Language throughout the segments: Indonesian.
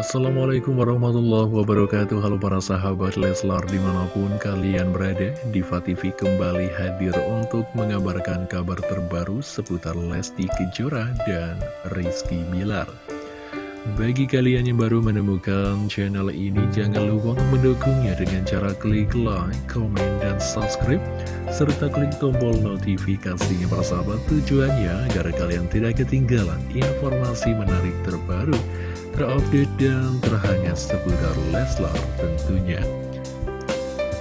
Assalamualaikum warahmatullahi wabarakatuh. Halo para sahabat Leslar di mana pun kalian berada Diva TV kembali hadir untuk mengabarkan kabar terbaru seputar Lesti Kejora dan Rizky Bilar. Bagi kalian yang baru menemukan channel ini, jangan lupa mendukungnya dengan cara klik like, komen, dan subscribe, serta klik tombol notifikasinya persahabat tujuannya agar kalian tidak ketinggalan informasi menarik terbaru, terupdate, dan terhangat seputar Leslar tentunya.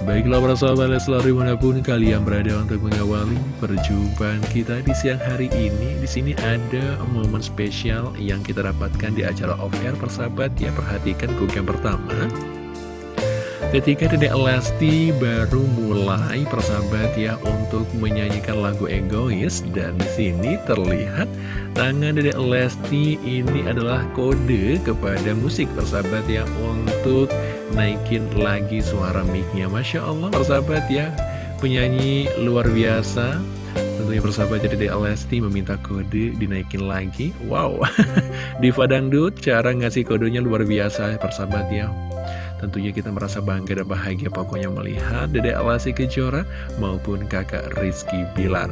Baiklah para sahabat Leslar di mana pun kalian berada untuk mengawali perjumpaan kita di siang hari ini. Di sini ada momen spesial yang kita dapatkan di acara off air persahabat ya. Perhatikan yang pertama. Ketika Dedek Lesti baru mulai persahabat ya untuk menyanyikan lagu egois dan di sini terlihat tangan Dedek Lesti ini adalah kode kepada musik persahabat ya untuk naikin lagi suara mic-nya. Masya Allah persahabat ya Penyanyi luar biasa. Tentunya persahabat jadi Dede Lesti meminta kode dinaikin lagi. Wow Diva Dangdut cara ngasih kodenya luar biasa persahabat ya Tentunya kita merasa bangga dan bahagia pokoknya melihat Dede Lesti Kejora maupun kakak Rizky Bilar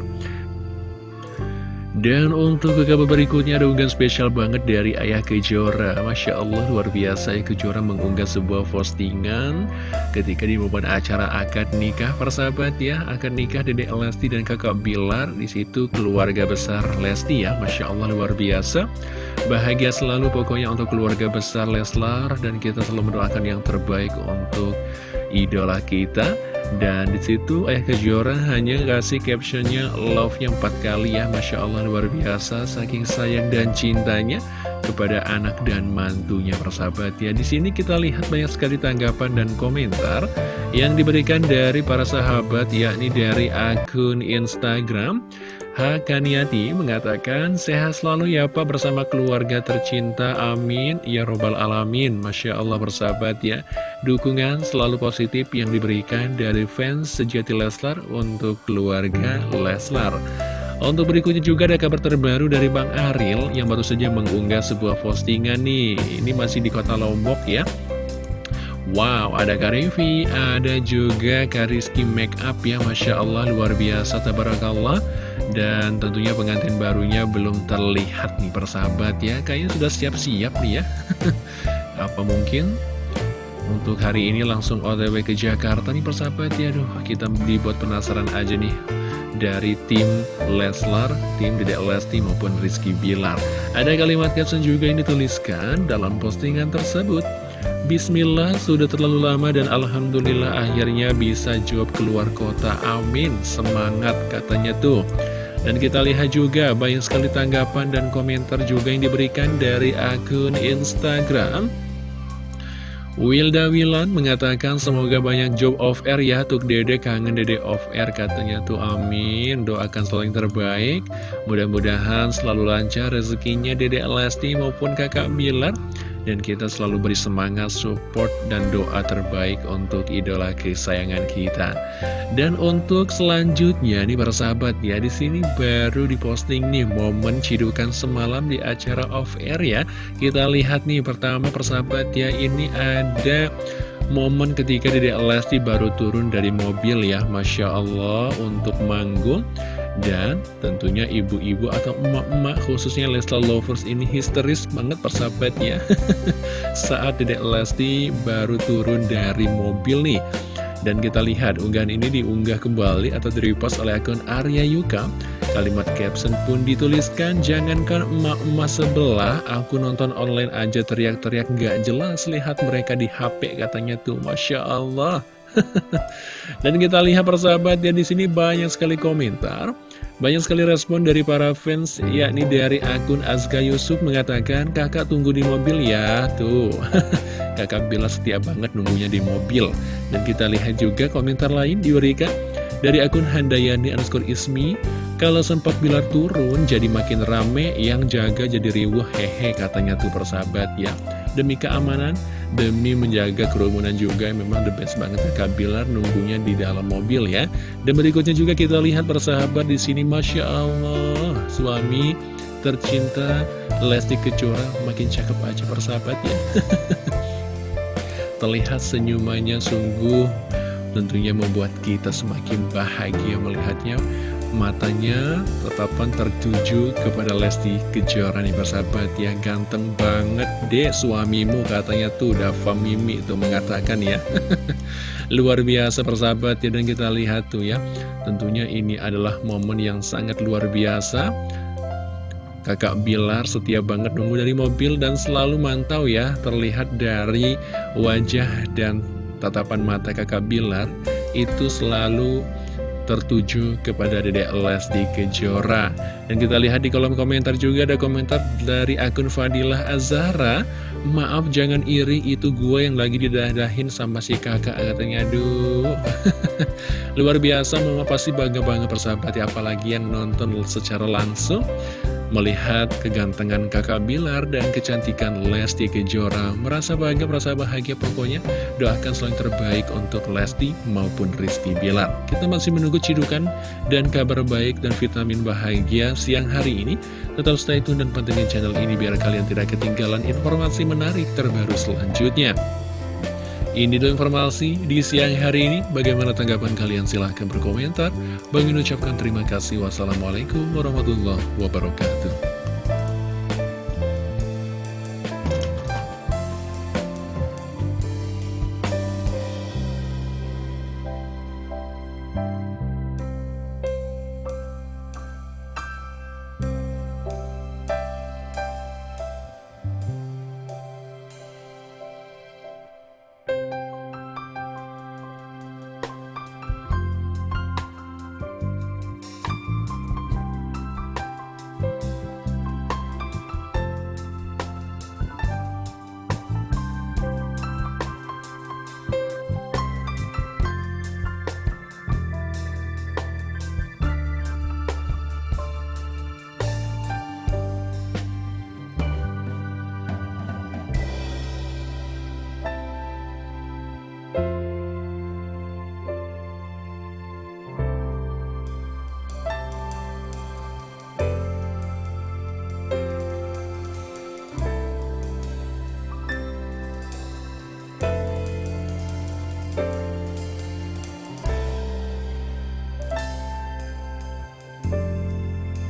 dan untuk ke kabar berikutnya ada unggahan spesial banget dari Ayah Kejora. Masya Allah luar biasa ya Kejora mengunggah sebuah postingan Ketika di momen acara akad nikah. Persahabat ya Akad nikah Dede Lesti dan kakak Bilar Di situ keluarga besar Lesti ya. Masya Allah luar biasa. Bahagia selalu pokoknya untuk keluarga besar Leslar Dan kita selalu mendoakan yang terbaik untuk idola kita dan di situ Ayah Kejora hanya kasih captionnya love-nya empat kali ya Masya Allah luar biasa saking sayang dan cintanya kepada anak dan mantunya persahabat. Ya di sini kita lihat banyak sekali tanggapan dan komentar yang diberikan dari para sahabat yakni dari akun Instagram Hakaniati mengatakan sehat selalu ya Pak bersama keluarga tercinta. Amin. Ya robbal alamin. Masya Allah bersahabat ya. Dukungan selalu positif yang diberikan dari fans sejati Leslar untuk keluarga Leslar. Untuk berikutnya juga ada kabar terbaru dari Bang Aril yang baru saja mengunggah sebuah postingan nih. Ini masih di kota Lombok ya Wow, ada Karifi, ada juga Kariski Make Up ya, Masya Allah, luar biasa, tabarakallah. Dan tentunya pengantin barunya belum terlihat nih persahabat ya, kayaknya sudah siap-siap nih ya. Apa mungkin untuk hari ini langsung otw ke Jakarta nih persahabat ya, aduh kita dibuat penasaran aja nih dari tim Leslar, tim Dedek Lesti maupun Rizky Bilar. Ada kalimat caption juga yang dituliskan dalam postingan tersebut. Bismillah sudah terlalu lama dan Alhamdulillah akhirnya bisa jawab keluar kota. Amin. Semangat katanya tuh. Dan kita lihat juga banyak sekali tanggapan dan komentar juga yang diberikan dari akun Instagram. Wilda Wilan mengatakan semoga banyak job off air ya Tuk dede. Kangen dede off air katanya tuh. Amin. Doakan selalu yang terbaik. Mudah-mudahan selalu lancar rezekinya dede Lesti maupun kakak Bilar dan kita selalu beri semangat, support, dan doa terbaik untuk idola kesayangan kita. Dan untuk selanjutnya nih para sahabat ya, di sini baru diposting nih momen cidukan semalam di acara off air ya. Kita lihat nih pertama persahabat ya, ini ada momen ketika Dede Lesti baru turun dari mobil ya Masya Allah untuk manggung dan tentunya ibu-ibu atau emak-emak khususnya Leslar Lovers ini histeris banget persahabatnya Saat Dedek Lesti baru turun dari mobil nih. Dan kita lihat unggahan ini diunggah kembali atau direpost oleh akun Arya Yuka. Kalimat caption pun dituliskan Jangankan emak-emak sebelah Aku nonton online aja teriak-teriak gak jelas Lihat mereka di HP katanya tuh. Masya Allah. Dan kita lihat persahabat ya di sini banyak sekali komentar banyak sekali respon dari para fans, yakni dari akun Azka Yusuf mengatakan, kakak tunggu di mobil ya, tuh. kakak Bila setia banget nunggunya di mobil. Dan kita lihat juga komentar lain diberikan dari akun Handayani underscore Ismi, kalau sempat Bilar turun jadi makin rame, yang jaga jadi riuh, hehe katanya tuh persahabat ya. Demi keamanan, demi menjaga kerumunan juga memang the best banget Kak Bilar nunggunya di dalam mobil ya. Dan berikutnya juga kita lihat persahabat di sini Masya Allah suami tercinta Lesti Kejora makin cakep aja persahabat ya Terlihat senyumannya sungguh tentunya membuat kita semakin bahagia melihatnya matanya tetapan tertuju kepada Lesti Kejora nih persahabat ya ganteng banget deh suamimu katanya tuh Dava Mimi tuh mengatakan ya. Luar biasa persahabat ya dan kita lihat tuh ya. Tentunya ini adalah momen yang sangat luar biasa. Kakak Bilar setia banget nunggu dari mobil dan selalu mantau ya Terlihat dari wajah dan tatapan mata kakak Bilar. Itu selalu tertuju kepada Dedek Lesti Kejora. Dan kita lihat di kolom komentar juga ada komentar dari akun Fadilah Azara Maaf jangan iri itu gue yang lagi didadahin sama si kakak. Katanya Aduh. Luar biasa mama pasti bangga-bangga persahabat ya Apalagi yang nonton secara langsung Melihat kegantengan kakak Bilar dan kecantikan Lesti Kejora Merasa bangga, merasa bahagia pokoknya. Doakan selalu terbaik untuk Lesti maupun Rizky Bilar. Kita masih menunggu cidukan dan kabar baik dan vitamin bahagia siang hari ini. Tetap stay tune dan pantengin channel ini biar kalian tidak ketinggalan informasi menarik terbaru selanjutnya ini dulu informasi di siang hari ini. Bagaimana tanggapan kalian? Silahkan berkomentar. Bang ucapkan terima kasih. Wassalamualaikum warahmatullahi wabarakatuh.